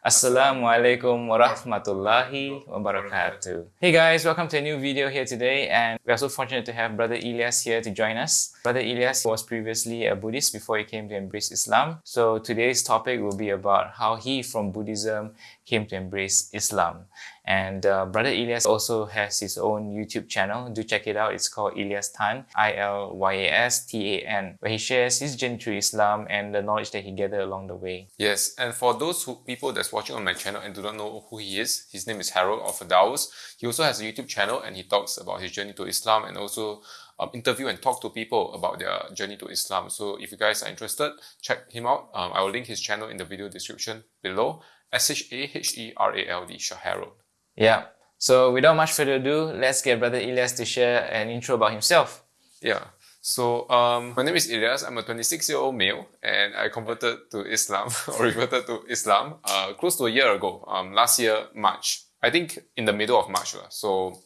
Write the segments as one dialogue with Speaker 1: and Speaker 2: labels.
Speaker 1: Assalamu alaikum warahmatullahi wabarakatuh. Hey guys, welcome to a new video here today and we are so fortunate to have Brother Elias here to join us. Brother Elias was previously a Buddhist before he came to embrace Islam. So today's topic will be about how he from Buddhism came to embrace Islam. And uh, Brother Elias also has his own YouTube channel. Do check it out. It's called Elias Tan, I-L-Y-A-S-T-A-N, where he shares his journey through Islam and the knowledge that he gathered along the way.
Speaker 2: Yes, and for those who, people that's watching on my channel and do not know who he is, his name is Harold of Daos. He also has a YouTube channel and he talks about his journey to Islam and also um, interview and talk to people about their journey to Islam. So if you guys are interested, check him out. Um, I will link his channel in the video description below. S-H-A-H-E-R-A-L-D, Shaharold.
Speaker 1: Yeah. So without much further ado, let's get Brother Elias to share an intro about himself.
Speaker 2: Yeah. So um, my name is Elias. I'm a 26-year-old male, and I converted to Islam or reverted to Islam uh, close to a year ago. Um, last year March. I think in the middle of March. So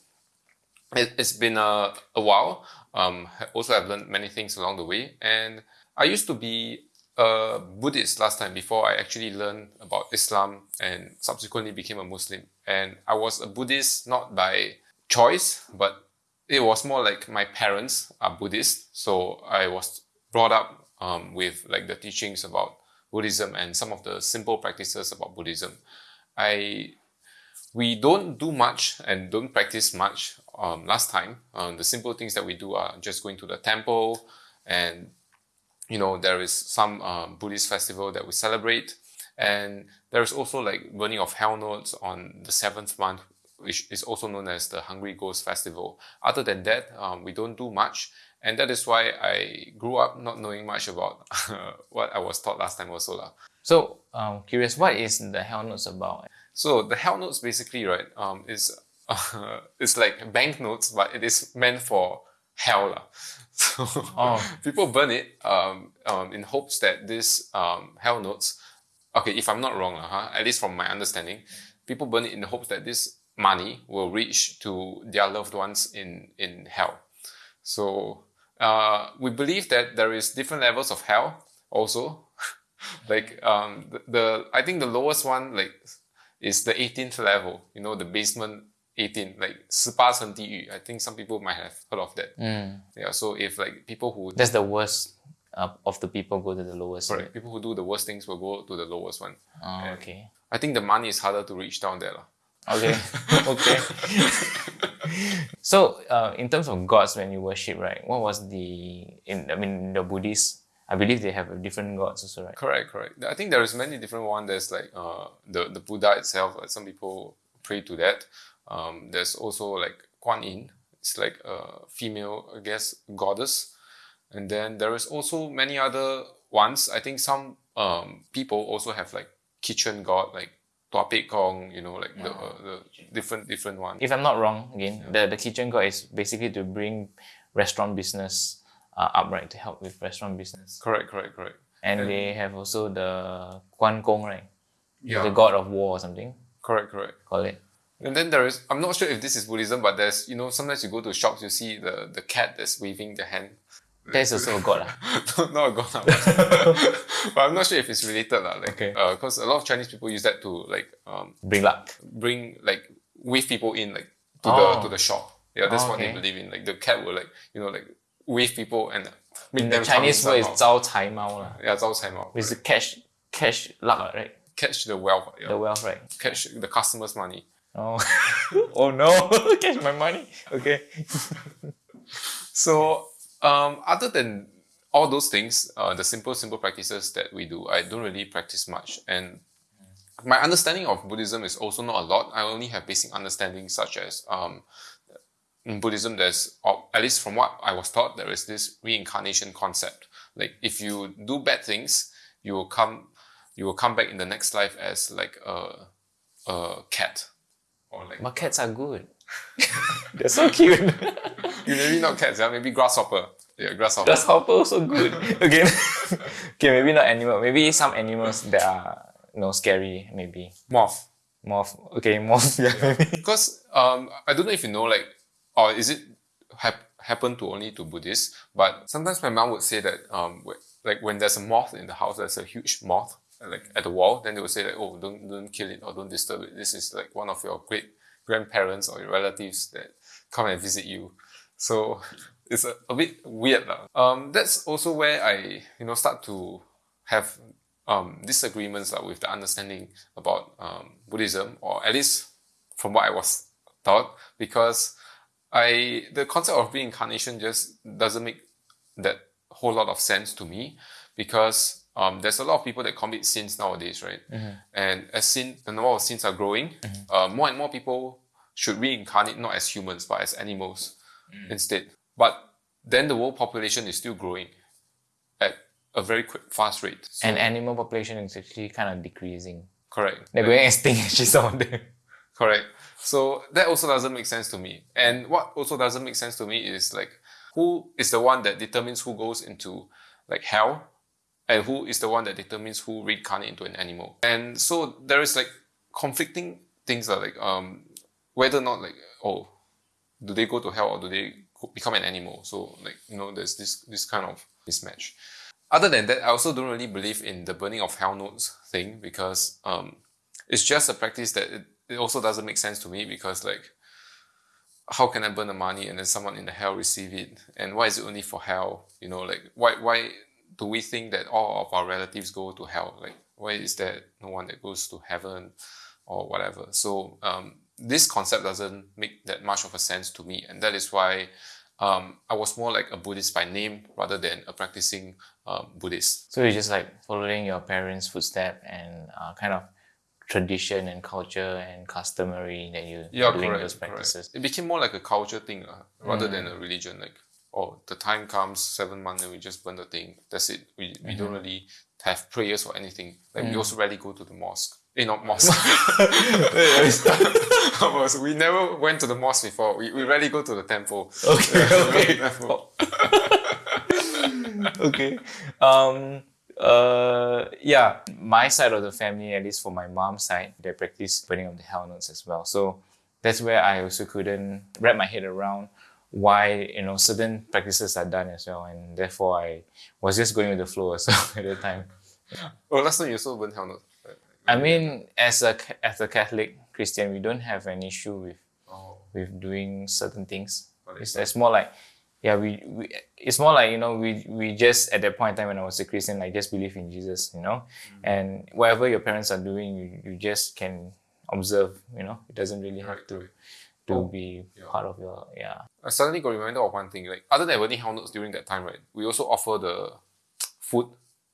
Speaker 2: it, has been a, a while. Um, also, I've learned many things along the way, and I used to be a Buddhist last time before I actually learned about Islam and subsequently became a Muslim. And I was a Buddhist not by choice, but it was more like my parents are Buddhist. So I was brought up um, with like the teachings about Buddhism and some of the simple practices about Buddhism. I we don't do much and don't practice much um, last time. Um, the simple things that we do are just going to the temple and you know, there is some um, Buddhist festival that we celebrate. And there is also like burning of hell notes on the seventh month, which is also known as the Hungry Ghost Festival. Other than that, um, we don't do much. And that is why I grew up not knowing much about what I was taught last time also. Lah.
Speaker 1: So, um, curious, what is the hell notes about?
Speaker 2: So the hell notes basically, right, um, is uh, it's like banknotes, but it is meant for hell. Lah. So oh. people burn it um, um, in hopes that this um, hell notes, okay, if I'm not wrong, uh, huh, at least from my understanding, people burn it in the hopes that this money will reach to their loved ones in, in hell. So uh, we believe that there is different levels of hell also. like um, the, the, I think the lowest one like is the 18th level, you know, the basement 18, like Sipasan Diyu. I think some people might have heard of that. Mm. Yeah, so if like people who...
Speaker 1: That's the worst uh, of the people go to the lowest.
Speaker 2: Right, people who do the worst things will go to the lowest one.
Speaker 1: Oh, and okay.
Speaker 2: I think the money is harder to reach down there.
Speaker 1: Okay, okay. so, uh, in terms of gods when you worship, right, what was the... In, I mean, the Buddhists, I believe they have different gods also, right?
Speaker 2: Correct, correct. I think there is many different one. There's like uh, the, the Buddha itself. Uh, some people pray to that. Um, there's also like Kuan Yin. It's like a female, I guess, goddess. And then there is also many other ones. I think some um, people also have like kitchen god, like Tua Pek Kong, you know, like yeah. the, uh, the different different ones.
Speaker 1: If I'm not wrong, again, yeah. the, the kitchen god is basically to bring restaurant business uh, upright to help with restaurant business.
Speaker 2: Correct, correct, correct.
Speaker 1: And, and they have also the Guan Gong, right? Yeah. The god of war or something.
Speaker 2: Correct, correct.
Speaker 1: Call it.
Speaker 2: And then there is, I'm not sure if this is Buddhism, but there's, you know, sometimes you go to shops, you see the, the cat that's waving the hand.
Speaker 1: That's also a god.
Speaker 2: no, ah. not a god. Ah, but I'm not sure if it's related. La, like, okay. Because uh, a lot of Chinese people use that to like... Um,
Speaker 1: bring luck.
Speaker 2: Bring, like, wave people in like to, oh. the, to the oh. shop. Yeah, that's oh, okay. what they believe in. Like the cat will like, you know, like wave people and
Speaker 1: make in them the Chinese word is Zhao Cai Mao.
Speaker 2: Yeah, Zhao Cai Mao.
Speaker 1: It's right. catch, catch luck, right?
Speaker 2: Catch the wealth. Yeah.
Speaker 1: The wealth, right?
Speaker 2: Catch the customer's money.
Speaker 1: Oh, oh no! Catch my money. Okay.
Speaker 2: so, um, other than all those things, uh, the simple, simple practices that we do, I don't really practice much. And my understanding of Buddhism is also not a lot. I only have basic understanding such as um, in Buddhism, there's, at least from what I was taught, there is this reincarnation concept. Like if you do bad things, you will come, you will come back in the next life as like a, a cat
Speaker 1: or like but cats are good. They're so cute.
Speaker 2: you maybe not cats, yeah? maybe grasshopper. Yeah, grasshopper.
Speaker 1: Grasshopper also good. okay. okay, maybe not animal. Maybe some animals that are you know scary, maybe.
Speaker 2: Moth.
Speaker 1: Moth. Okay, moth, yeah, maybe.
Speaker 2: Because um I don't know if you know like or is it hap- happen to only to Buddhists, but sometimes my mom would say that um like when there's a moth in the house, there's a huge moth like at the wall, then they would say like, oh, don't don't kill it or don't disturb it. This is like one of your great grandparents or your relatives that come and visit you. So it's a, a bit weird. lah. Um, that's also where I, you know, start to have um, disagreements lah, with the understanding about um, Buddhism, or at least from what I was taught, because I the concept of reincarnation just doesn't make that whole lot of sense to me, because um, there's a lot of people that commit sins nowadays, right? And as sin, the number of sins are growing, uh, more and more people should reincarnate not as humans but as animals instead. But then the world population is still growing at a very quick, fast rate. So-
Speaker 1: And animal population is actually kind of decreasing.
Speaker 2: correct.
Speaker 1: They're going extinct actually some of them.
Speaker 2: Correct. So that also doesn't make sense to me. And what also doesn't make sense to me is like who is the one that determines who goes into like hell and who is the one that determines who reincarnate into an animal. And so there is like conflicting things that like um whether or not like oh do they go to hell or do they become an animal? So like you know there's this this kind of mismatch. Other than that, I also don't really believe in the burning of hell notes thing because um it's just a practice that it, it also doesn't make sense to me because like how can I burn the money and then someone in the hell receive it? And why is it only for hell? You know, like why why do we think that all of our relatives go to hell? Like why is there no one that goes to heaven or whatever? So um, this concept doesn't make that much of a sense to me, and that is why um, I was more like a Buddhist by name rather than a practicing um, Buddhist.
Speaker 1: So you're just like following your parents' footstep and uh, kind of tradition and culture and customary that you
Speaker 2: yeah,
Speaker 1: doing
Speaker 2: correct,
Speaker 1: those practices.
Speaker 2: correct. It became more like a culture thing uh, rather than a religion. Like, oh, the time comes seven months and we just burn the thing. That's it. We, we don't really have prayers or anything. Like we also rarely go to the mosque. Eh, not mosque. We never went to the mosque before. We, we rarely go to the temple.
Speaker 1: Okay, okay.
Speaker 2: Temple.
Speaker 1: okay. Um, uh, yeah, my side of the family, at least for my mom's side, they practice burning of the hell notes as well. So that's where I also couldn't wrap my head around why you know certain practices are done as well, and therefore I was just going with the flow as well at the time.
Speaker 2: Oh, last time you also burn hell notes.
Speaker 1: I mean, as a as a Catholic Christian, we don't have an issue with
Speaker 2: Oh,
Speaker 1: with doing certain things. It's, it's more like, yeah, we, we it's more like you know we we just at that point in time when I was a Christian, like just believe in Jesus, you know,
Speaker 2: Mm-hmm.
Speaker 1: and whatever your parents are doing, you, you just can observe, you know, it doesn't really have to
Speaker 2: right.
Speaker 1: To
Speaker 2: Oh,
Speaker 1: be
Speaker 2: yeah.
Speaker 1: part of your yeah.
Speaker 2: I suddenly got reminded of one thing. Like other than burning hell notes during that time, right? We also offer the food.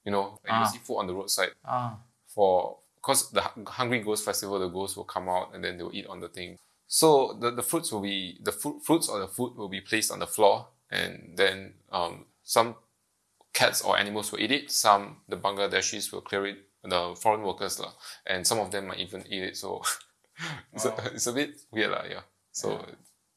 Speaker 2: You know, like
Speaker 1: Ah.
Speaker 2: you see food on the roadside
Speaker 1: Ah,
Speaker 2: for because the Hungry Ghost Festival, the ghosts will come out and then they will eat on the thing. So the, the fruits will be the fruit fruits or the food will be placed on the floor, and then um, some cats or animals will eat it. Some the Bangladeshis will clear it, the foreign workers lah, and some of them might even eat it. So it's, a, it's a bit weird lah, yeah. So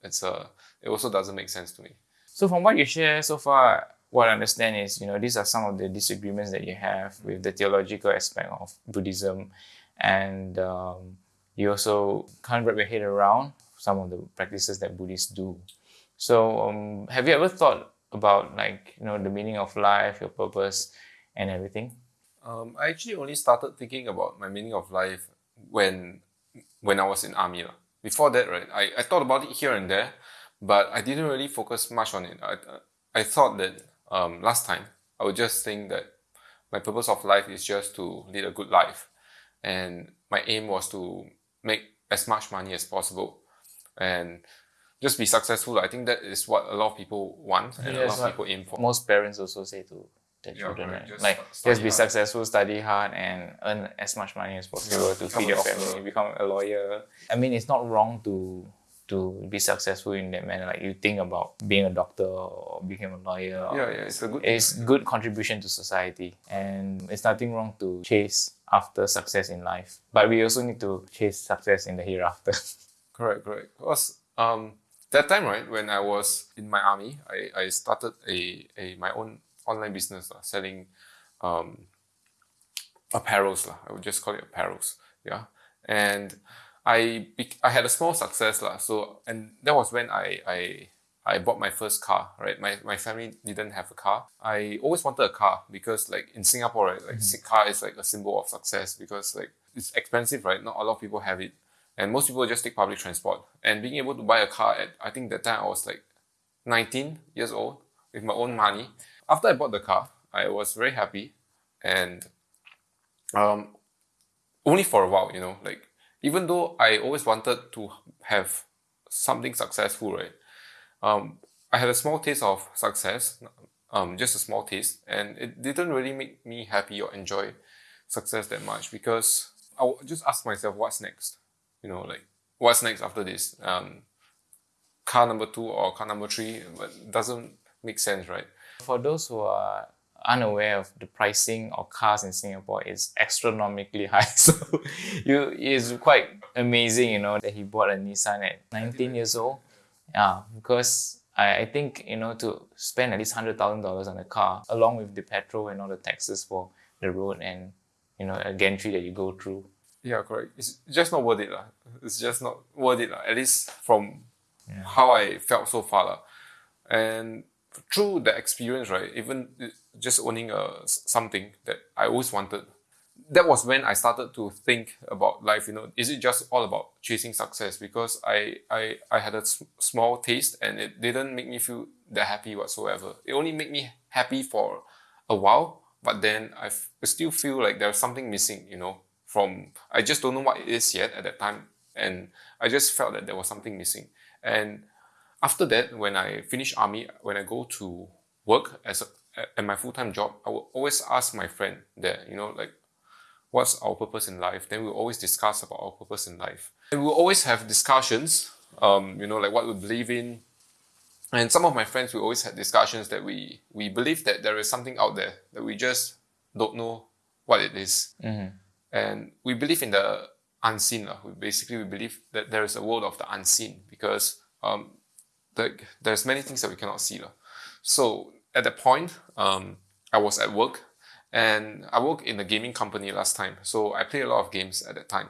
Speaker 2: it's a it also doesn't make sense to me.
Speaker 1: So from what you share so far, what I understand is, you know, these are some of the disagreements that you have with the theological aspect of Buddhism, and um, you also can't wrap your head around some of the practices that Buddhists do. So, um, have you ever thought about like you know the meaning of life, your purpose, and everything?
Speaker 2: Um, I actually only started thinking about my meaning of life when when I was in army. lah. Before that, right, I, I thought about it here and there, but I didn't really focus much on it. I, I thought that um, last time I would just think that my purpose of life is just to lead a good life. And my aim was to make as much money as possible and just be successful. I think that is what a lot of people want and a lot of people aim for.
Speaker 1: Most parents also say to their
Speaker 2: Yeah,
Speaker 1: children, right?
Speaker 2: Just
Speaker 1: like just be
Speaker 2: hard.
Speaker 1: successful, study hard, and earn as much money as possible to feed your family, become a lawyer. I mean, it's not wrong to to be successful in that manner. Like you think about being a doctor or become a lawyer.
Speaker 2: Yeah, yeah, it's a good
Speaker 1: It's good contribution to society, and it's nothing wrong to chase after success in life. But we also need to chase success in the hereafter.
Speaker 2: Correct, correct. Because um, that time, right, when I was in my army, I, I started a, a my own online business, lah, selling um, apparels. lah. I would just call it apparels. Yeah. And I I had a small success. lah. So and that was when I, I I bought my first car, right? My, my family didn't have a car. I always wanted a car because like in Singapore, right, like mm-hmm. car is like a symbol of success because like it's expensive, right? Not a lot of people have it. And most people just take public transport. And being able to buy a car at I think that time I was like 19 years old with my own money. After I bought the car, I was very happy and um only for a while, you know, like even though I always wanted to have something successful, right? Um, I had a small taste of success, um, just a small taste, and it didn't really make me happy or enjoy success that much because I just ask myself, what's next? You know, like what's next after this? Um, car number two or car number three, but doesn't make sense, right?
Speaker 1: For those who are unaware of the pricing of cars in Singapore is astronomically high. So you it's quite amazing, you know, that he bought a Nissan at 19 years old. Yeah, because I, I think, you know, to spend at least $100,000 on a car, along with the petrol and all the taxes for the road and, you know, a gantry that you go through.
Speaker 2: Yeah, correct. It's just not worth it. La. It's just not worth it, la. at least from yeah. how I felt so far. La. And through the experience, right, even uh, just owning a, something that I always wanted, that was when I started to think about life. You know, is it just all about chasing success? Because I I, I had a small taste and it didn't make me feel that happy whatsoever. It only made me happy for a while, but then I still feel like there's something missing. You know, from I just don't know what it is yet at that time, and I just felt that there was something missing. And after that, when I finish army, when I go to work as a, at my full-time job, I will always ask my friend that, you know, like, what's our purpose in life? Then we'll always discuss about our purpose in life. And we'll always have discussions, um, you know, like what we believe in. And some of my friends, we always had discussions that we, we believe that there is something out there that we just don't know what it is. Mm-hmm. And we believe in the unseen. We basically, we believe that there is a world of the unseen because um, like there's many things that we cannot see. So at that point, um, I was at work and I worked in a gaming company last time. So I played a lot of games at that time.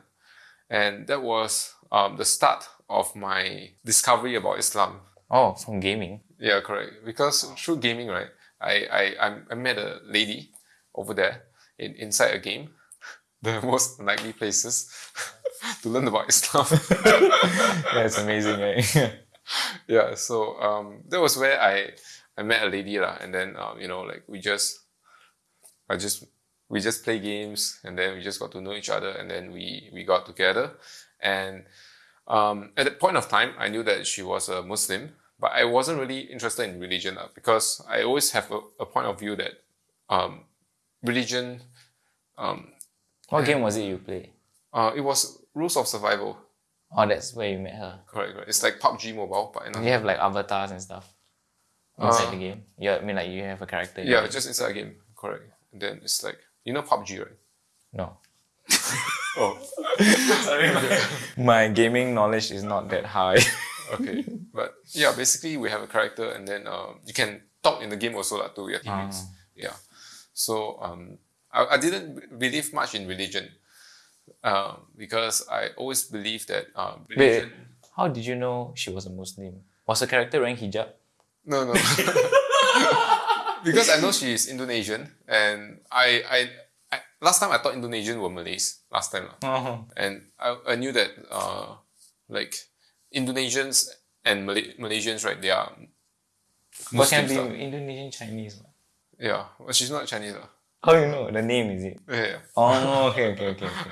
Speaker 2: And that was um, the start of my discovery about Islam.
Speaker 1: Oh, from gaming?
Speaker 2: Yeah, correct. Because through gaming, right, I, I, I met a lady over there in, inside a game, the most unlikely places to learn about Islam.
Speaker 1: That's amazing, right?
Speaker 2: yeah, so um, that was where I I met a lady lah, and then um, you know like we just I just we just play games and then we just got to know each other and then we we got together and um, at that point of time I knew that she was a Muslim but I wasn't really interested in religion uh, because I always have a, a point of view that um, religion um,
Speaker 1: what game was it you played?
Speaker 2: Uh, it was Rules of Survival.
Speaker 1: Oh, that's where you met her.
Speaker 2: Correct, correct. It's like PUBG Mobile, but
Speaker 1: you have like avatars and stuff inside uh, the game. Yeah, I mean like you have a character.
Speaker 2: Yeah, just inside the game. Correct. And then it's like you know PUBG, right?
Speaker 1: No.
Speaker 2: oh.
Speaker 1: Sorry, my gaming knowledge is not that high.
Speaker 2: okay, but yeah, basically we have a character, and then um, you can talk in the game also like, to your teammates. Uh. Yeah. So um, I, I didn't believe much in religion um, because I always believe that um.
Speaker 1: Wait, how did you know she was a Muslim? Was her character wearing hijab?
Speaker 2: No, no. because I know she is Indonesian, and I, I, I, last time I thought Indonesian were Malays. Last time, uh-huh. and I, I knew that uh, like Indonesians and Malay, Malaysians, right? They are.
Speaker 1: But can be Indonesian Chinese.
Speaker 2: Yeah, she's not Chinese.
Speaker 1: How you know the name? Is it?
Speaker 2: Yeah.
Speaker 1: Oh, okay, okay, okay, okay.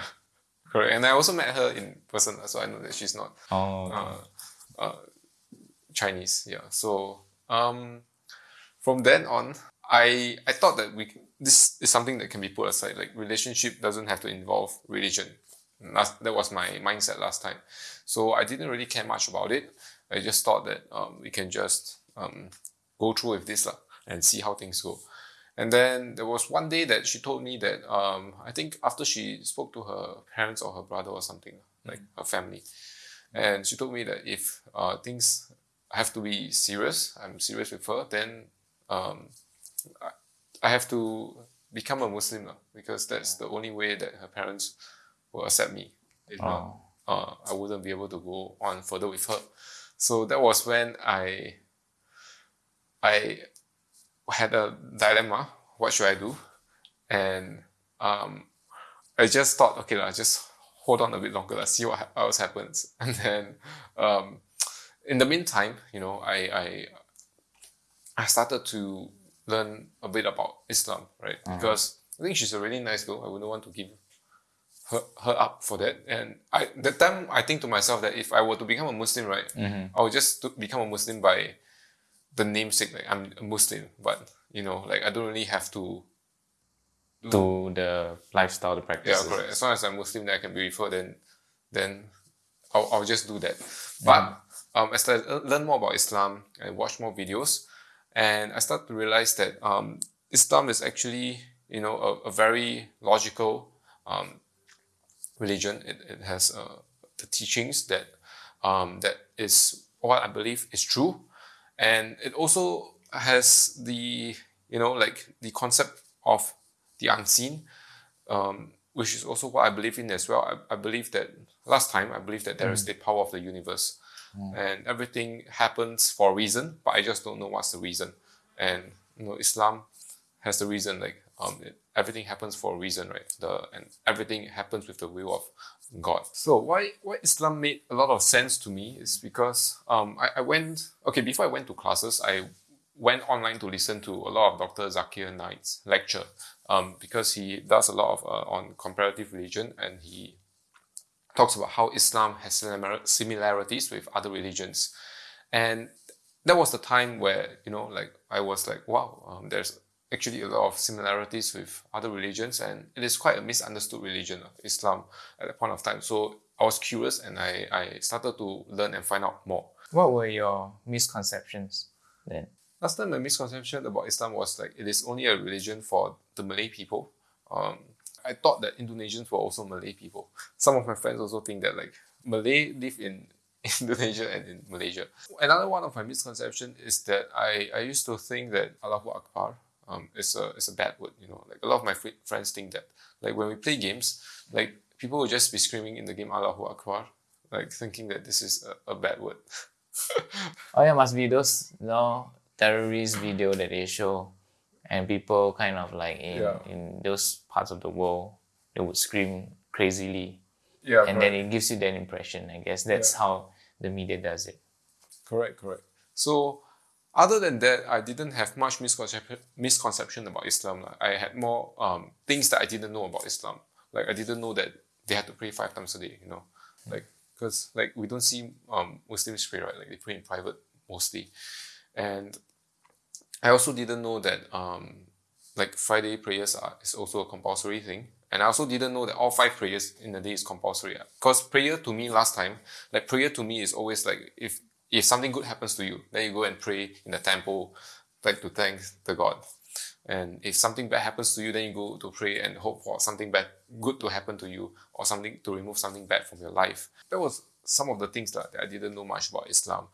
Speaker 2: Correct. And I also met her in person, so I know that she's not
Speaker 1: oh, okay.
Speaker 2: uh, uh, Chinese. Yeah. So um, from then on, I I thought that we this is something that can be put aside. Like relationship doesn't have to involve religion. Last, that was my mindset last time. So I didn't really care much about it. I just thought that um, we can just um, go through with this la, and see how things go. And then there was one day that she told me that um, I think after she spoke to her parents or her brother or something, like mm. her family, and she told me that if uh, things have to be serious, I'm serious with her, then um, I have to become a Muslim because that's the only way that her parents will accept me. If oh. not, uh, I wouldn't be able to go on further with her. So that was when I I had a dilemma. What should I do? And um, I just thought, okay, lah, just hold on a bit longer, let's see what else happens. And then um, in the meantime, you know, I, I I started to learn a bit about Islam, right? Because I think she's a really nice girl. I wouldn't want to give her, her up for that. And I that time I think to myself that if I were to become a Muslim, right, I would just become a Muslim by the namesake, like I'm a Muslim, but you know, like I don't really have to
Speaker 1: To the lifestyle, the
Speaker 2: yeah, correct. As long as I'm Muslim that I can be referred, then then I'll, I'll just do that. But um, as I le- learn more about Islam and watch more videos, and I start to realize that um, Islam is actually you know a, a very logical um, religion. It, it has uh, the teachings that um, that is what I believe is true, and it also has the you know like the concept of the unseen, um, which is also what I believe in as well. I, I believe that last time I believe that there is the power of the universe, and everything happens for a reason, but I just don't know what's the reason. And you know, Islam has the reason. Like um, it, everything happens for a reason, right? The and everything happens with the will of God. So why why Islam made a lot of sense to me is because um, I, I went okay before I went to classes I went online to listen to a lot of Dr. Zakir Naik's lecture um, because he does a lot of uh, on comparative religion and he talks about how Islam has similarities with other religions. And that was the time where, you know, like I was like, wow, um, there's actually a lot of similarities with other religions and it is quite a misunderstood religion, of Islam, at that point of time. So I was curious and I, I started to learn and find out more.
Speaker 1: What were your misconceptions then?
Speaker 2: Last time, my misconception about Islam was like it is only a religion for the Malay people. Um, I thought that Indonesians were also Malay people. Some of my friends also think that like Malay live in Indonesia and in Malaysia. Another one of my misconception is that I, I used to think that Allahu Akbar um, is a is a bad word. You know, like a lot of my fri- friends think that like when we play games, like people will just be screaming in the game Allahu Akbar, like thinking that this is a, a bad word.
Speaker 1: Oh yeah, must be those you know terrorist video that they show, and people kind of like in
Speaker 2: Yeah.
Speaker 1: in those parts of the world they would scream crazily,
Speaker 2: yeah,
Speaker 1: and then it gives you that impression. I guess that's how the media does it.
Speaker 2: Correct, correct. So, other than that, I didn't have much misconception misconception about Islam. lah. I had more um, things that I didn't know about Islam. Like I didn't know that they had to pray five times a day. You know, like because like we don't see um, Muslims pray right. Like they pray in private mostly, and I also didn't know that um, like Friday prayers are is also a compulsory thing. And I also didn't know that all five prayers in a day is compulsory. Because prayer to me last time, like prayer to me is always like if if something good happens to you, then you go and pray in the temple, like to thank the God. And if something bad happens to you, then you go to pray and hope for something bad, good to happen to you, or something to remove something bad from your life. That was some of the things that I didn't know much about Islam.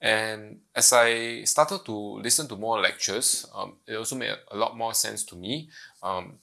Speaker 2: And as I started to listen to more lectures, um, it also made a lot more sense to me. Um,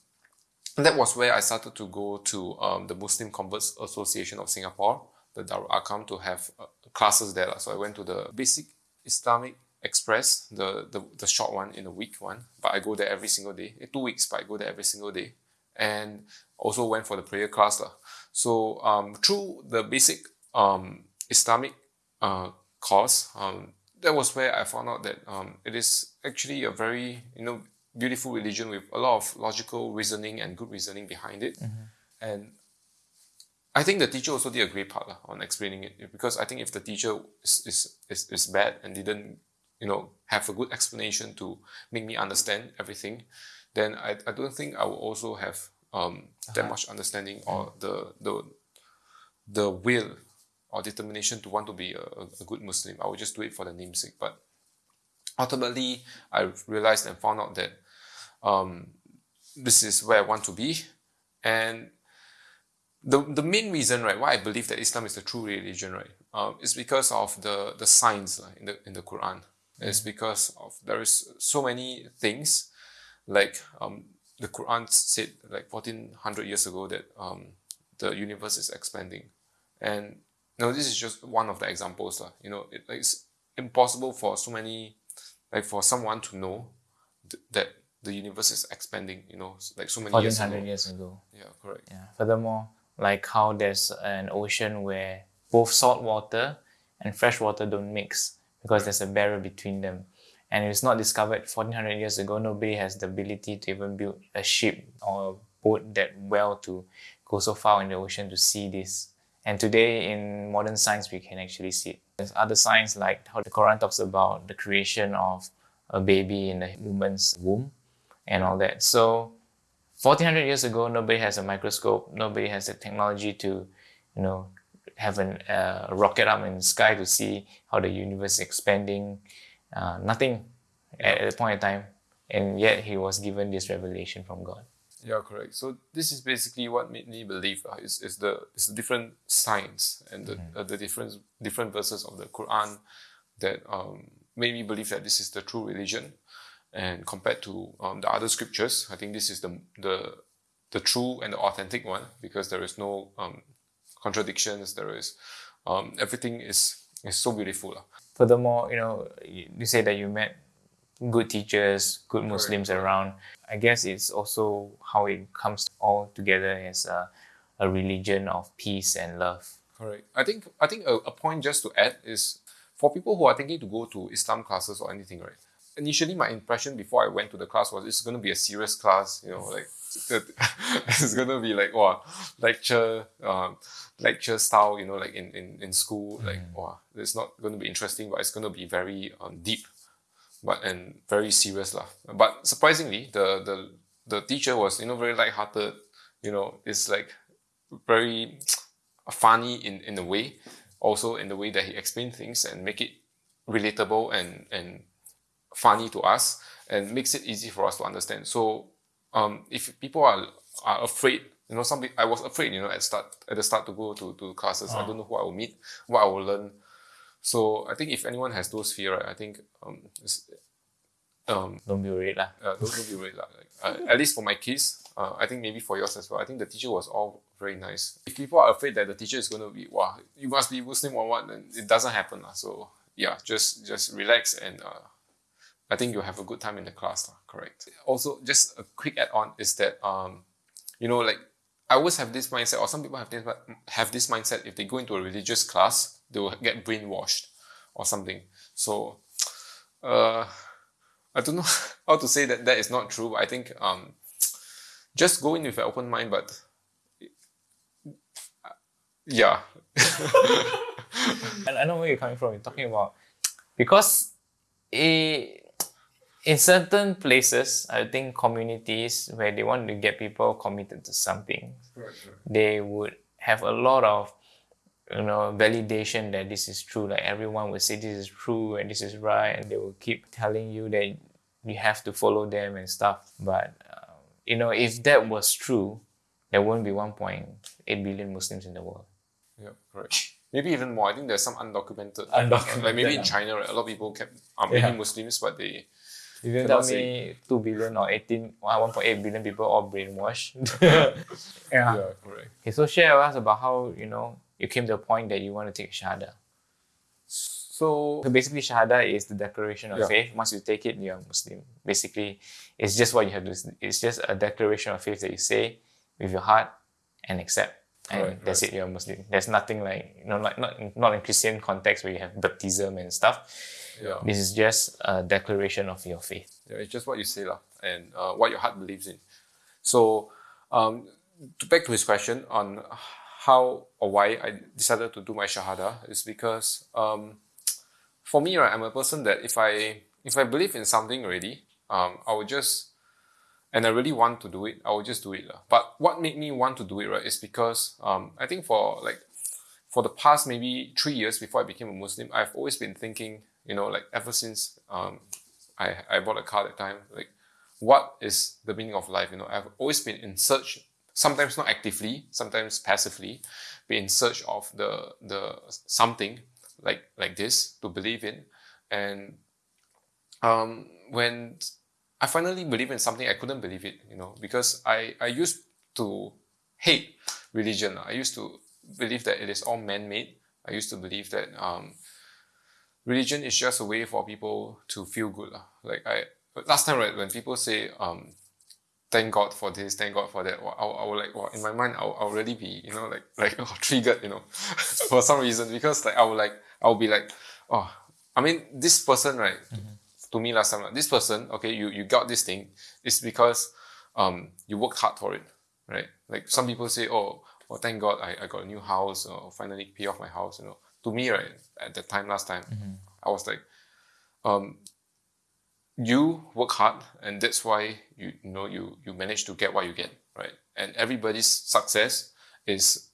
Speaker 2: that was where I started to go to um, the Muslim Converts Association of Singapore, the Darul Arqam, to have uh, classes there. So I went to the Basic Islamic Express, the, the, the short one in the week one, but I go there every single day. Eh, Two weeks, but I go there every single day. And also went for the prayer class. lah. So um, through the basic um, Islamic uh, course, um, that was where I found out that um, it is actually a very you know beautiful religion with a lot of logical reasoning and good reasoning behind it. And I think the teacher also did a great part lah, on explaining it because I think if the teacher is, is, is, is bad and didn't you know have a good explanation to make me understand everything, then I, I don't think I will also have um, that much understanding or the the the will or determination to want to be a, a a good Muslim. I would just do it for the namesake. But ultimately, I realized and found out that um, this is where I want to be, and the the main reason, right, why I believe that Islam is the true religion, right, um, is because of the the signs lah, in the in the Quran. It's because of there is so many things, like um, the Quran said like fourteen hundred years ago that um, the universe is expanding, and know this is just one of the examples. You know, it, it's impossible for so many like for someone to know th- that the universe is expanding, you know, like so many years ago.
Speaker 1: 1400 years ago.
Speaker 2: Yeah, correct.
Speaker 1: Yeah. Furthermore, like how there's an ocean where both salt water and fresh water don't mix because there's a barrier between them. And it was not discovered 1400 years ago. Nobody has the ability to even build a ship or a boat that well to go so far in the ocean to see this. And today, in modern science, we can actually see it. There's other science like how the Quran talks about the creation of a baby in a woman's womb and all that. So 1400 years ago, nobody has a microscope, nobody has the technology to, you know, have an, uh, a rocket up in the sky to see how the universe is expanding. Uh, nothing at, at the point in time. And yet he was given this revelation from God.
Speaker 2: Yeah, correct. So this is basically what made me believe uh, is, is the is the different science and the uh, the different different verses of the Quran that um, made me believe that this is the true religion. And compared to um, the other scriptures, I think this is the the the true and the authentic one because there is no um, contradictions. There is um, everything is is so beautiful.
Speaker 1: Furthermore, you know, you say that you met good teachers, good Muslims around. I guess it's also how it comes all together as a, a religion of peace and love.
Speaker 2: Correct. I think I think a, a point just to add is for people who are thinking to go to Islam classes or anything, right? Initially, my impression before I went to the class was it's going to be a serious class, you know, like it's going to be like wow, lecture, um, lecture style, you know, like in in, in school, like wow, it's not going to be interesting, but it's going to be very um, deep, but and very serious lah. But surprisingly, the the the teacher was you know very light-hearted, you know, it's like very funny in, in a way, also in the way that he explained things and make it relatable and, and funny to us and makes it easy for us to understand. So um, if people are, are afraid, you know, some I was afraid, you know, at start at the start to go to, to classes. I don't know who I will meet, what I will learn. So I think if anyone has those fear, right, I think um, it's, um,
Speaker 1: Don't be worried lah.
Speaker 2: uh, don't, don't be worried. lah. Like, uh, at least for my case, uh, I think maybe for yours as well. I think the teacher was all very nice. If people are afraid that the teacher is going to be, wow, you must be Muslim or what, then it doesn't happen. lah. So yeah, just just relax and uh, I think you'll have a good time in the class. lah. Correct. Also, just a quick add on is that, um, you know, like I always have this mindset, or some people have this have this mindset. If they go into a religious class, they will get brainwashed or something. So, uh, I don't know how to say that that is not true. But I think um, just go in with an open mind. But yeah,
Speaker 1: And I know where you're coming from. You're talking about because i in certain places, I think communities where they want to get people committed to something, they would have a lot of you know validation that this is true. Like everyone will say this is true and this is right, and they will keep telling you that you have to follow them and stuff. But um, you know, if that was true, there wouldn't be 1.8 billion Muslims in the world.
Speaker 2: yeah, correct. Maybe even more. I think there's some undocumented.
Speaker 1: Undocumented,
Speaker 2: Like maybe in. China, right, a lot of people kept are maybe
Speaker 1: Yeah.
Speaker 2: Muslims, but they
Speaker 1: You can
Speaker 2: Cannot
Speaker 1: tell me 2 billion or 18, uh, 1.8 billion people all brainwashed. yeah.
Speaker 2: yeah, correct.
Speaker 1: Okay, so share with us about how, you know, you came to a point that you want to take Shahada.
Speaker 2: So
Speaker 1: So basically, Shahada is the declaration of
Speaker 2: Yeah.
Speaker 1: faith. Once you take it, you're a Muslim. Basically, it's just what you have to, it's just a declaration of faith that you say with your heart and accept. And
Speaker 2: Correct,
Speaker 1: that's it, you're a Muslim. There's nothing like, you know, like not, not in Christian context where you have baptism and stuff.
Speaker 2: Yeah,
Speaker 1: This is just a declaration of your faith.
Speaker 2: yeah, it's just what you say lah, and uh, what your heart believes in. So, um, to back to his question on how or why I decided to do my shahada is because um, for me, right, I'm a person that if I if I believe in something already, um, I will just and I really want to do it, I will just do it. lah. But what made me want to do it, right, is because um, I think for like for the past maybe three years before I became a Muslim, I've always been thinking, you know, like ever since um, I, I bought a car at that time, like what is the meaning of life? You know, I've always been in search, sometimes not actively, sometimes passively, be in search of the the something like like this to believe in. And um, when I finally believe in something, I couldn't believe it, you know, because I, I used to hate religion. I used to believe that it is all man-made. I used to believe that um, religion is just a way for people to feel good. Like I last time right when people say um thank God for this, thank God for that, I, will- I will like well, in my mind I'll, I'll already be, you know, like like oh, triggered, you know, for some reason. Because like I will like I'll be like, oh I mean this person, right, to me last time, like, this person, okay, you, you got this thing, it's because um you worked hard for it. Right? Like some people say, Oh, well thank God I, I got a new house or finally pay off my house, you know. To me, right, at that time last time, I was like, um, you work hard and that's why you, you know you you manage to get what you get right? And everybody's success is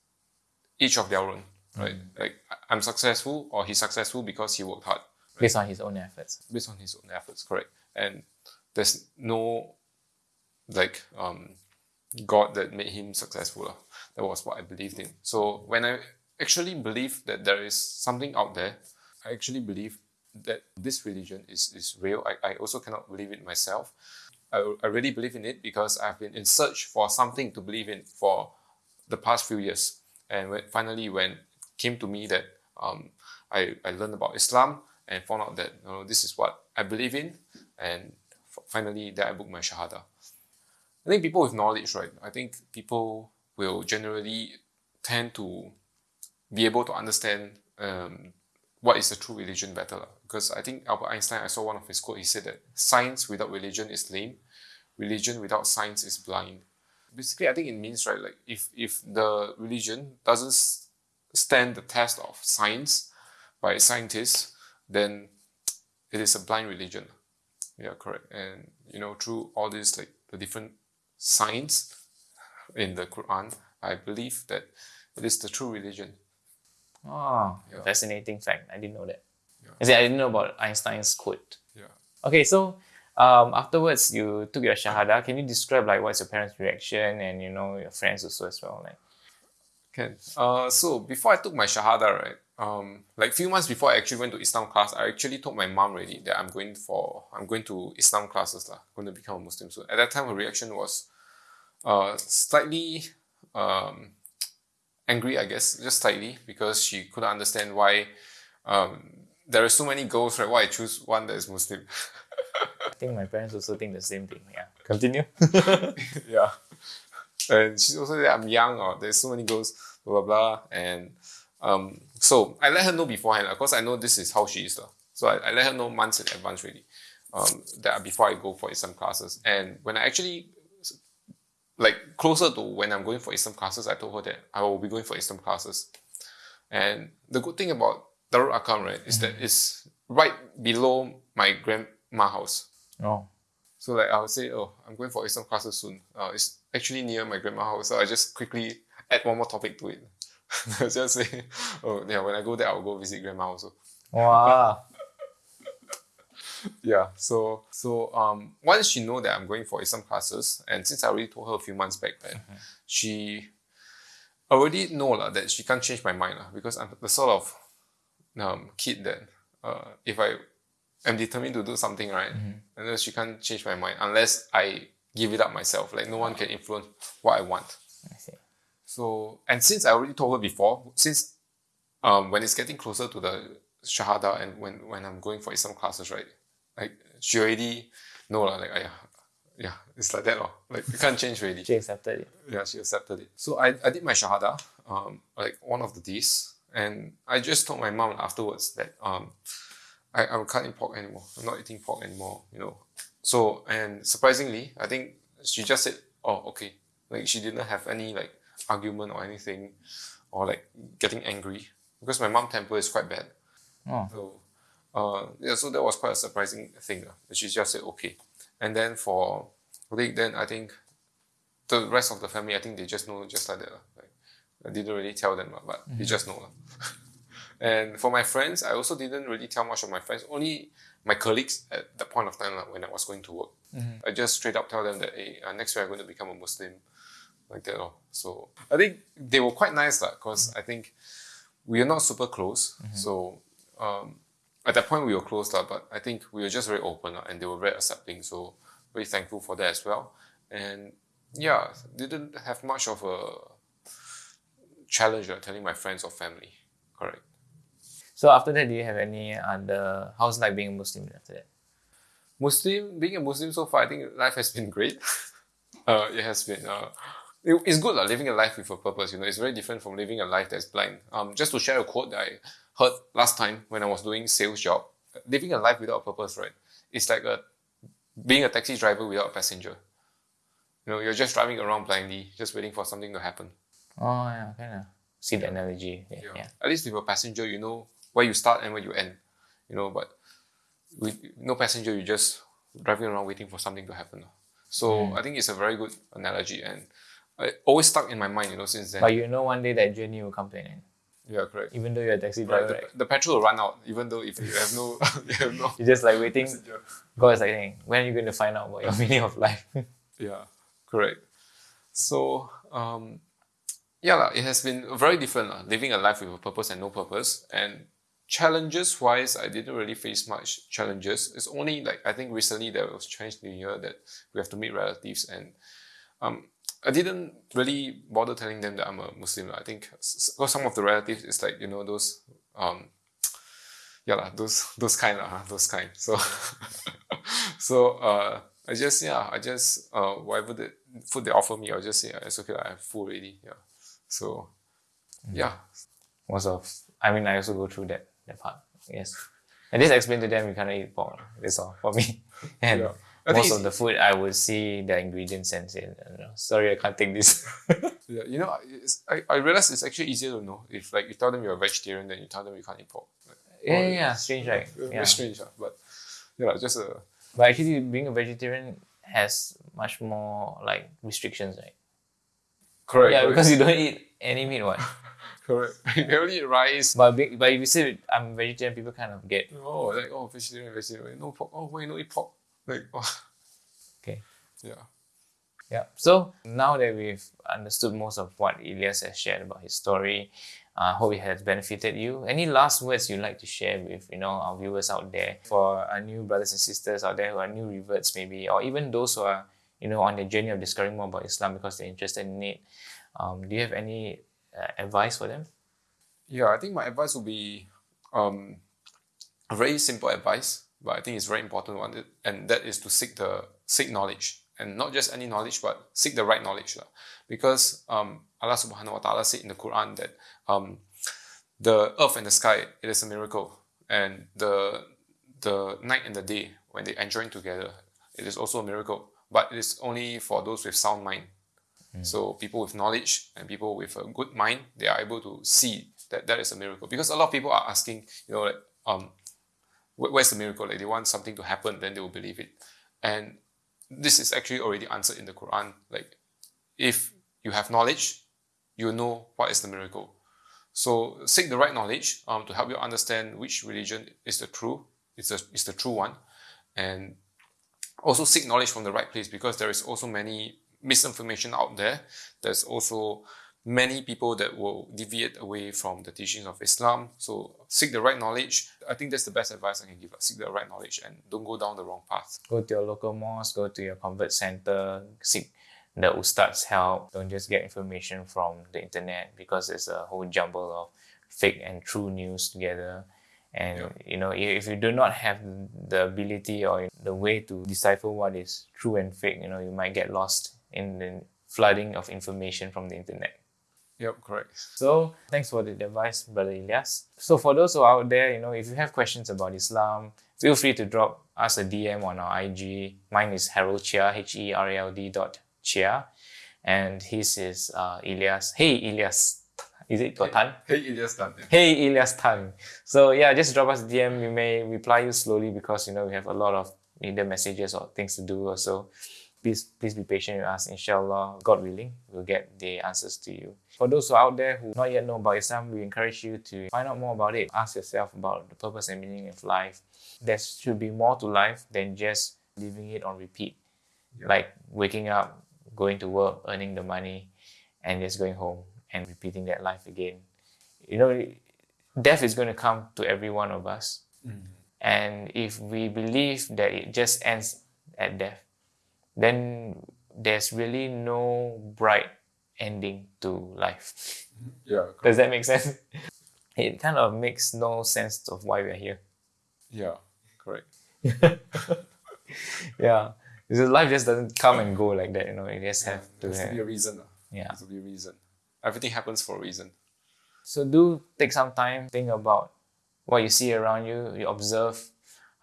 Speaker 2: each of their own right? Like I- i'm successful or he's successful because he worked hard
Speaker 1: Based on his own efforts.
Speaker 2: based on his own efforts correct. And there's no like um god that made him successful that was what i believed in. So when i actually believe that there is something out there. I actually believe that this religion is, is real. I, I also cannot believe it myself. I, I really believe in it because i've been in search for something to believe in for the past few years. And when, finally when it came to me that um, I, I learned about islam and found out that you know, this is what i believe in and finally that i booked my shahada. I think people with knowledge, right? I think people will generally tend to be able to understand um, what is the true religion better. Because I think Albert Einstein, I saw one of his quotes, he said that science without religion is lame, religion without science is blind. Basically, I think it means, right, like if, if the religion doesn't stand the test of science by scientists, then it is a blind religion. Yeah, correct. And you know, through all these like the different signs in the Quran, I believe that it is the true religion.
Speaker 1: Oh,
Speaker 2: Yeah.
Speaker 1: fascinating fact. I didn't know that.
Speaker 2: Yeah.
Speaker 1: I, said, I didn't know about Einstein's quote.
Speaker 2: Yeah.
Speaker 1: Okay, so um, afterwards you took your shahada. Can you describe like what's your parents' reaction and you know your friends also as well? Like
Speaker 2: Can. Uh, so before I took my shahada, right, um, like few months before I actually went to Islam class, I actually told my mom already that I'm going for I'm going to Islam classes lah, going to become a Muslim. So at that time, her reaction was, uh, slightly, um, angry, I guess, just slightly because she couldn't understand why, um, there are so many girls, right? Why I choose one that is Muslim.
Speaker 1: I think my parents also think the same thing. Yeah. Continue.
Speaker 2: yeah. And she also said I'm young or there's so many girls, blah blah blah. And um, so I let her know beforehand Of course, I know this is how she is. lah. So I, I let her know months in advance really. Um, that before I go for Islam classes. And when I actually like closer to when I'm going for Islam classes, I told her that I will be going for Islam classes. And the good thing about Darul Arqam, right, is that it's right below my grandma house.
Speaker 1: oh.
Speaker 2: So like I would say, oh, I'm going for Islam classes soon. Uh, it's actually near my grandma house. So I just quickly add one more topic to it. I just say, oh yeah, when I go there, I'll go visit grandma also.
Speaker 1: Wow.
Speaker 2: Yeah. So so um once she know that I'm going for Islam classes, and since I already told her a few months back then, she already know lah that she can't change my mind lah because I'm the sort of um kid that uh if I am determined to do something right, and then she can't change my mind unless I give it up myself. Like no one can influence what I want.
Speaker 1: I see.
Speaker 2: So and since I already told her before, since um when it's getting closer to the shahada and when when I'm going for Islam classes, right? Like she already know lah, like yeah, yeah, it's like that lor. Like you can't change really.
Speaker 1: She accepted it.
Speaker 2: Yeah, she accepted it. So I, I did my shahada, um, like one of the days, and I just told my mom afterwards that um, I, I'm cutting pork anymore. I'm not eating pork anymore, you know. So and surprisingly, I think she just said, "Oh, okay." Like she didn't have any like argument or anything, or like getting angry because my mom temper is quite bad.
Speaker 1: Oh.
Speaker 2: So, uh, yeah, so that was quite a surprising thing. Uh, she just said okay, and then for I then I think the rest of the family, I think they just know just like that. lah. Like, I didn't really tell them, lah, but they just know. and for my friends, I also didn't really tell much of my friends. Only my colleagues at the point of time when I was going to work. I just straight up tell them that hey, uh, next year I'm going to become a Muslim, like that. So I think they were quite nice because I think we are not super close. So um, at that point we were closed up, but I think we were just very open lah, and they were very accepting. So very thankful for that as well. And yeah, didn't have much of a challenge uh, telling my friends or family. Correct.
Speaker 1: So after that, do you have any other how's like being a Muslim after that?
Speaker 2: Muslim, being a Muslim so far, I think life has been great. uh, it has been. Uh, it- it's good like, living a life with a purpose. You know, it's very different from living a life that's blind. Um, just to share a quote that I heard last time when I was doing sales job, living a life without a purpose, right? It's like a being a taxi driver without a passenger. You know, you're just driving around blindly, just waiting for something to happen.
Speaker 1: Oh yeah, kind of see the analogy. Yeah.
Speaker 2: Yeah.
Speaker 1: yeah.
Speaker 2: At least with a passenger, you know where you start and where you end. You know, but with no passenger, you're just driving around waiting for something to happen. So I think it's a very good analogy, and it always stuck in my mind. You know, since then.
Speaker 1: But you know, one day that journey will come to an end.
Speaker 2: yeah, correct.
Speaker 1: Even though you're a taxi
Speaker 2: Right,
Speaker 1: driver,
Speaker 2: the,
Speaker 1: right?
Speaker 2: the petrol will run out, even though if you have no, you have no.
Speaker 1: You're just like waiting.
Speaker 2: passenger.
Speaker 1: God is like, saying, when are you going to find out about your meaning of life?
Speaker 2: Yeah, correct. So, um, yeah, it has been very different, living a life with a purpose and no purpose. And challenges wise, I didn't really face much challenges. It's only like, I think recently there was Chinese New Year that we have to meet relatives. And um, I didn't really bother telling them that I'm a Muslim. I think because some of the relatives is like, you know, those. Um, yeah, lah, those those kind, lah, those kind. So, so uh, I just yeah, I just uh, whatever the food they offer me, I'll just say "Ah, it's okay. I have full already. Yeah. So, yeah,
Speaker 1: Most of, I mean, I also go through that, that part. Yes. And just explain to them you cannot eat pork. That's all for me. And
Speaker 2: Yeah. Think
Speaker 1: most of the food, I would see the ingredients and say, "No, sorry, I can't take this.
Speaker 2: yeah. You know, it's, I I realize it's actually easier to know if like you tell them you're a vegetarian, then you tell them you can't eat pork. Like,
Speaker 1: yeah, yeah, yeah, strange, right?
Speaker 2: Very
Speaker 1: Yeah.
Speaker 2: strange, but yeah, just a
Speaker 1: But actually, being a vegetarian has much more like restrictions, right?
Speaker 2: correct.
Speaker 1: yeah,
Speaker 2: correct,
Speaker 1: because you don't eat any meat, what?
Speaker 2: correct. you only eat rice.
Speaker 1: But but if you say I'm vegetarian, people kind of get
Speaker 2: Oh, like oh, vegetarian, vegetarian, no pork. Oh, why you don't eat pork? Like oh,
Speaker 1: okay.
Speaker 2: yeah.
Speaker 1: Yeah. So now that we've understood most of what Ilyas has shared about his story, I hope it has benefited you. Any last words you'd like to share with you know our viewers out there for our new brothers and sisters out there who are new reverts maybe, or even those who are you know on the journey of discovering more about Islam because they're interested in it. Um, do you have any uh, advice for them?
Speaker 2: Yeah, I think my advice would be um, a very simple advice, but I think it's very important one, and that is to seek the seek knowledge, and not just any knowledge, but seek the right knowledge. Because um, Allah Subhanahu wa Taala said in the Quran that um, the earth and the sky it is a miracle, and the the night and the day when they enjoy together, it is also a miracle. But it is only for those with sound mind. So people with knowledge and people with a good mind, they are able to see that that is a miracle. Because a lot of people are asking, you know, like, um, where's the miracle? Like they want something to happen, then they will believe it. And this is actually already answered in the Quran. Like, if you have knowledge, you know what is the miracle. So seek the right knowledge um, to help you understand which religion is the true, is the, is the true one, and also seek knowledge from the right place because there is also many misinformation out there. There's also many people that will deviate away from the teachings of Islam. So seek the right knowledge. I think that's the best advice I can give. Seek the right knowledge and don't go down the wrong path.
Speaker 1: Go to your local mosque, go to your convert center, seek the ustad's help. Don't just get information from the internet because it's a whole jumble of fake and true news together. And
Speaker 2: Yeah.
Speaker 1: you know, if if you do not have the ability or the way to decipher what is true and fake, you know, you might get lost in the flooding of information from the internet.
Speaker 2: Yep, correct.
Speaker 1: So thanks for the advice, Brother Ilyas. So for those who are out there, you know, if you have questions about Islam, feel free to drop us a DM on our IG. Mine is Herald Chia, H-E-R-A-L-D dot Chia. And his is uh, Ilyas. Hey, Ilyas. Is it got Tan?
Speaker 2: Hey, Ilyas Tan.
Speaker 1: Hey, Ilyas Tan. So yeah, just drop us a DM. We may reply you slowly because, you know, we have a lot of either messages or things to do or so please please be patient with us. Inshallah god willing we'll get the answers to you. For those who are out there who not yet know about islam we encourage you to find out more about it. Ask yourself about the purpose and meaning of life. There should be more to life than just living it on repeat. Like waking up going to work earning the money and just going home and repeating that life again. You know death is going to come to every one of us. Mm. And if we believe that it just ends at death then there's really no bright ending to life.
Speaker 2: Yeah,
Speaker 1: Does that make sense? it kind of makes no sense of why we're here.
Speaker 2: Yeah, correct.
Speaker 1: Yeah. Because life just doesn't come and go like that, you know. It just have to have.
Speaker 2: be a reason. ah.
Speaker 1: Yeah.
Speaker 2: There's to be a reason. Everything happens for a reason.
Speaker 1: So do take some time, think about what you see around you, you observe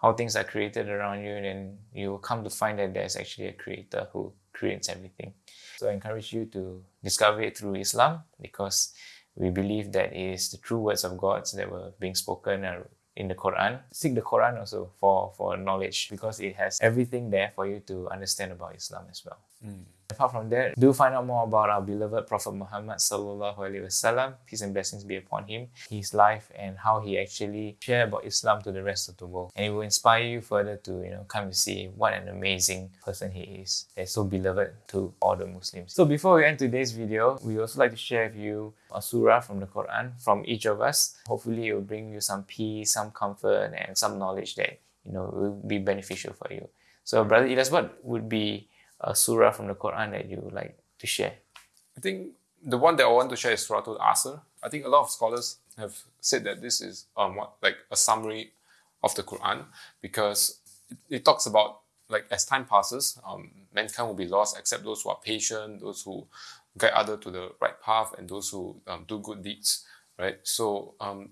Speaker 1: how things are created around you, and you will come to find that there's actually a creator who creates everything. So I encourage you to discover it through Islam because we believe that it is the true words of God that were being spoken uh, in the Quran. Seek the Quran also for, for knowledge because it has everything there for you to understand about Islam as well. Apart from that, do find out more about our beloved Prophet Muhammad sallallahu alaihi wasallam. Peace and blessings be upon him, his life, and how he actually shared about Islam to the rest of the world. And it will inspire you further to you know come to see what an amazing person he is. That's so beloved to all the Muslims. So before we end today's video, we also like to share with you a surah from the Quran from each of us. Hopefully, it will bring you some peace, some comfort, and some knowledge that you know will be beneficial for you. So, brother Ilyas, what would be a surah from the Quran that you like to share?
Speaker 2: I think the one that I want to share is Surah Al-Asr. I think a lot of scholars have said that this is um what, like a summary of the Quran because it, it talks about like as time passes, um, mankind will be lost except those who are patient, those who guide other to the right path, and those who um, do good deeds, right? So, um,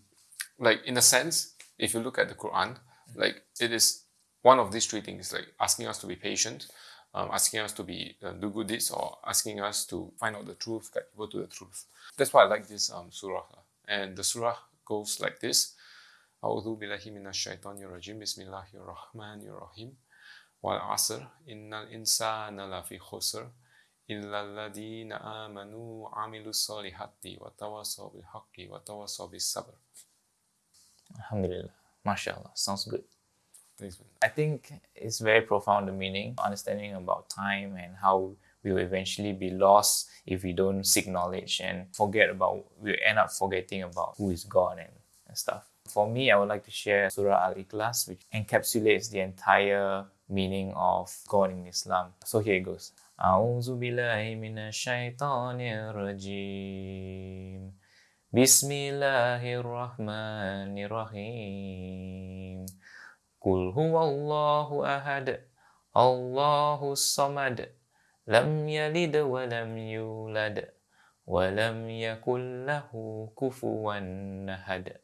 Speaker 2: like in a sense, if you look at the Quran, like it is one of these three things, like asking us to be patient, um, asking us to be uh, do good deeds or asking us to find out the truth, guide people to the truth. That's why I like this um, surah. lah. And the surah goes like this. أعوذ بالله من الشيطان الرجيم بسم الله الرحمن الرحيم والعصر إن الإنسان لفي خسر إلا الذين آمنوا وعملوا الصالحات وتواصوا بالحق وتواصوا بالصبر.
Speaker 1: Alhamdulillah. MashaAllah. Sounds good.
Speaker 2: Thanks, man.
Speaker 1: I think it's very profound the meaning, understanding about time and how we will eventually be lost if we don't seek knowledge and forget about we end up forgetting about who is God and, and stuff. For me, I would like to share Surah Al Ikhlas, which encapsulates the entire meaning of God in Islam. So here it goes. أعوذ بالله من الشيطان الرجيم بسم الله الرحمن الرحيم Qul huwallahu ahad Allahu samad Lam yalid wa lam yulad Wa lam yakul lahu kufuwan ahad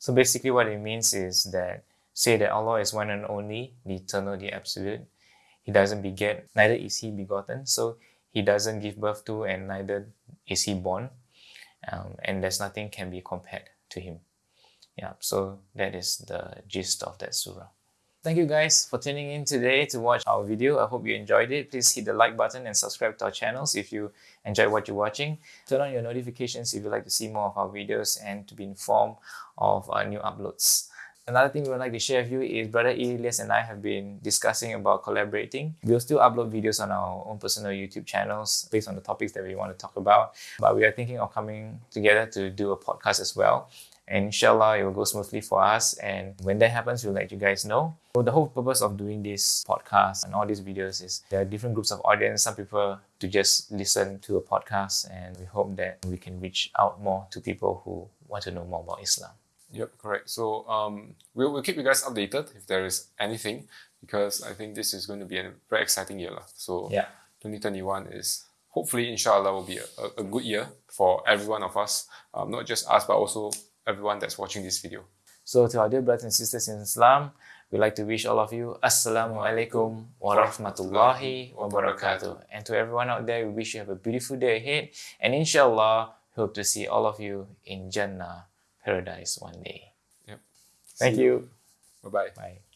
Speaker 1: So basically what it means is that say that Allah is one and only, the eternal, the absolute. He doesn't beget, neither is he begotten. So he doesn't give birth to and neither is he born. Um, and there's nothing can be compared to him. Yeah, so that is the gist of that surah. Thank you guys for tuning in today to watch our video. I hope you enjoyed it. Please hit the like button and subscribe to our channels if you enjoy what you're watching. Turn on your notifications if you'd like to see more of our videos and to be informed of our new uploads. Another thing we would like to share with you is Brother Ilyas and I have been discussing about collaborating. We'll still upload videos on our own personal YouTube channels based on the topics that we want to talk about. But we are thinking of coming together to do a podcast as well. And inshallah, it will go smoothly for us. And when that happens, we'll let you guys know. So the whole purpose of doing this podcast and all these videos is there are different groups of audience. Some people to just listen to a podcast, and we hope that we can reach out more to people who want to know more about Islam.
Speaker 2: Yep, correct. So um, we'll, we'll keep you guys updated if there is anything because I think this is going to be a very exciting year. lah. So
Speaker 1: Yeah.
Speaker 2: 2021 is hopefully, inshallah, will be a, a, good year for every one of us, um, not just us, but also everyone that's watching this video.
Speaker 1: So to our dear brothers and sisters in Islam, we'd like to wish all of you Assalamu alaikum wa rahmatullahi wa barakatuh. And to everyone out there, we wish you have a beautiful day ahead. And inshallah, hope to see all of you in Jannah paradise one day.
Speaker 2: Yep.
Speaker 1: Thank
Speaker 2: See
Speaker 1: you.
Speaker 2: Bye bye.
Speaker 1: Bye.